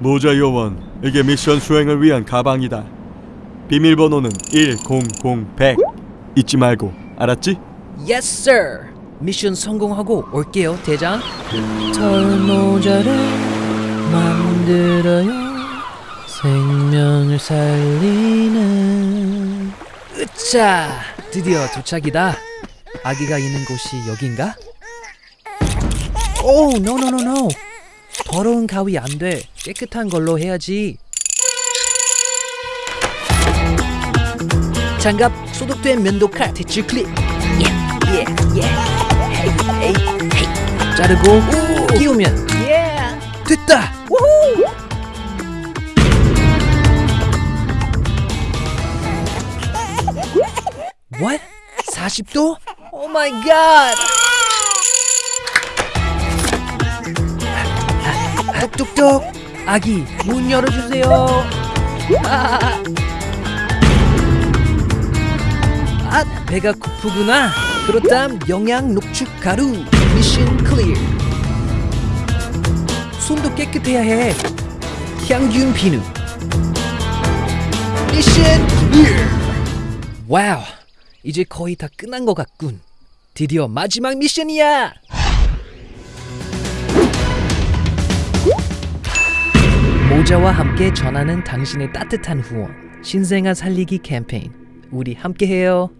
모자 요원, 이게 미션 수행을 위한 가방이다. 비밀번호는 100-100 잊지 말고 알았지? Yes, sir. 미션 성공하고 올게요, 대장. 털모자를 만들어요. 생명을 살리는. 으차! 드디어 도착이다. 아기가 있는 곳이 여긴가? 오, no, no, no, no. 더러운 가위 안 돼. 깨끗한 걸로 해야지. 장갑 소독된 면도칼 대출 클립. 예, 예, 예. 헤이, 헤이, 헤이. 자르고 끼우면 됐다. 우후. What? 40도? Oh my god. 똑똑. 아기 문 열어주세요. 아, 아 배가 고프구나. 그렇담 영양 녹축 가루 미션 클리어. 손도 깨끗해야 해. 향균 비누. Mission clear. Wow. 이제 거의 다 끝난 것 같군. 드디어 마지막 미션이야. 모자와 함께 전하는 당신의 따뜻한 후원. 신생아 살리기 캠페인. 우리 함께해요.